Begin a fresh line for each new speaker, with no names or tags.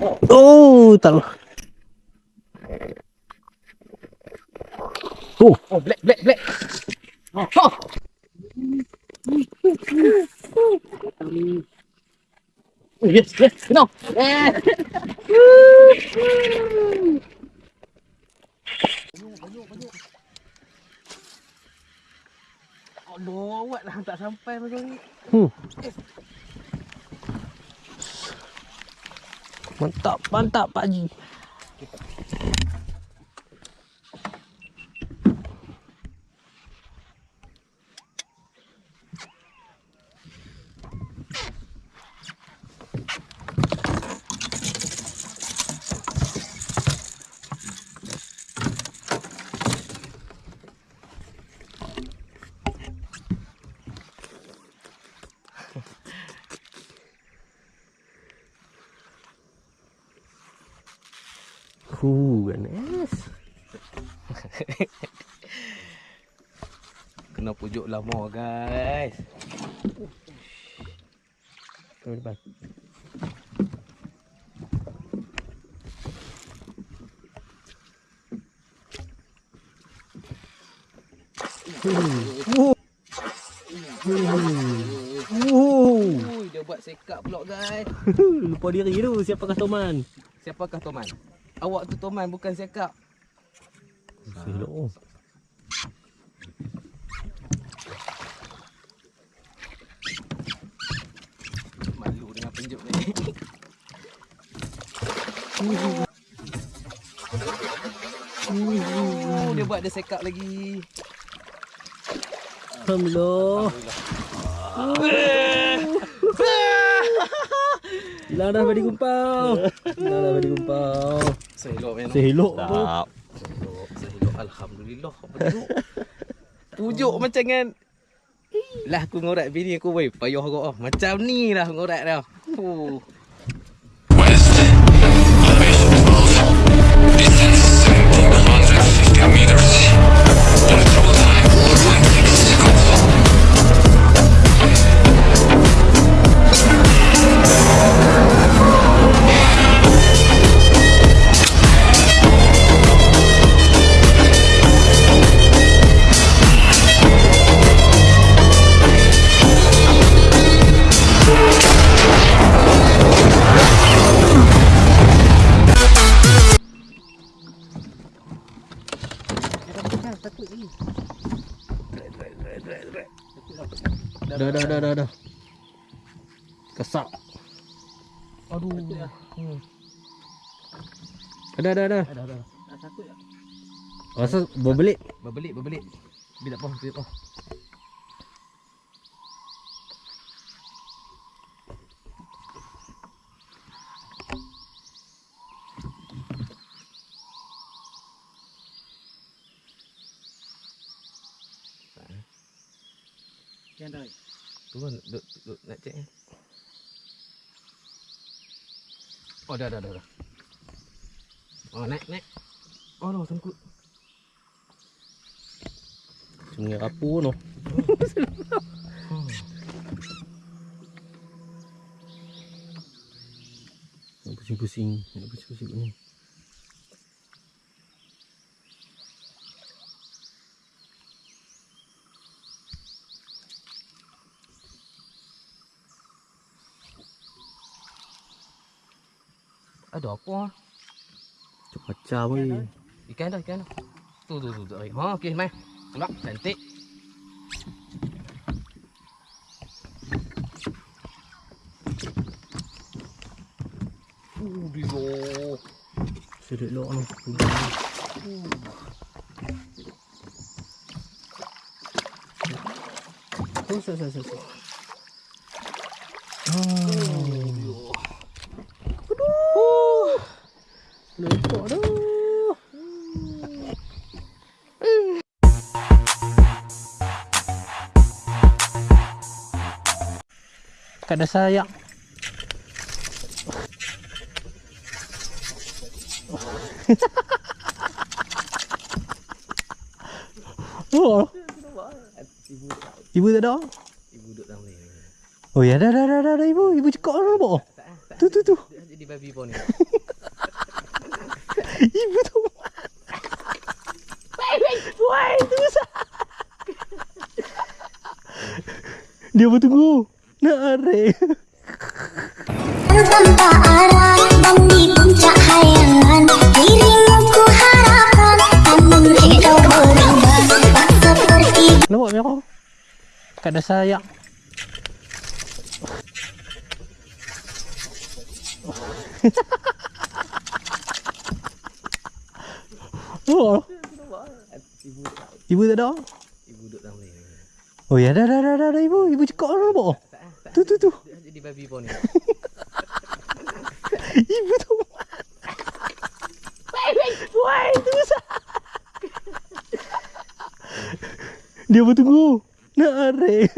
Oh, tak. Oh,
Oh, black, black, black. Oh, oh. Oh, yes, yes, no. Eh. Aduh, awak dah tak sampai macam ni.
hmm. Mantap, mantap Pak Huh, ganas.
Kena pujuk lama, guys.
Kau depan.
Dia buat sekap pula, guys.
lupa diri tu siapakah Toman?
Siapakah Toman? Awak tu Toman, bukan sekap.
Selok.
Malu dengan penjuk ni. Oh, dia buat dia sekap lagi.
Alhamdulillah. Hilang dah badi gumpau. Hilang dah badi gumpau.
Selok memang.
Selok tu.
Selok. Alhamdulillah. Pujuk macam kan. Lah aku ngorat bini aku weh. Payah kau. Macam ni lah ngorat dah. Oh.
Dah dah dah dah dah. Kesak.
Aduh.
Hmm. Dah dah dah.
Dah dah. Tak takut tak?
Rasa berbelit.
Berbelit, berbelit. Bila apa? Bila apa? Yang dah. Tu kan duk, duk, nak cek. Oh dah dah dah. dah. Oh naik naik. Oh no sangkut.
Sungai rapu no.
Hmm.
Nak pusing-pusing, nak pusing-pusing ni.
Ada apa ah?
Macam weh.
Ikan dah, ikan dah. Tu tu tu tu. Ha, okey, mai. Tolak, cantik. Uh, dia.
Sedek lok no. Oh, sa sa sa sa. Oh. Lepak dah. Kada sayang. Oh,
Ibu
ibu tak ada.
ibu duduk dalam ni.
Oh ya dah dah dah dah, ibu. Ibu cekak dah nampak. Tu tu tu.
Jadi babi pun ni.
Ibu tu. Wai, tu sah. Dia bertunggu. Nak arek.
tanpa arah dan di puncak hayangan dirimu ku harapkan namun hidup berubah tak seperti
Lawak merah. Kat dasar ayak. Oh. Ibu tak ada?
Ibu duduk dalam ni.
Oh ya dah dah dah dah, dah ibu. Ibu cekak orang nampak. Tu tu tu.
Jadi babi pun ni.
Ibu tu. Wai, tu sah. Dia bertunggu. Nak arek.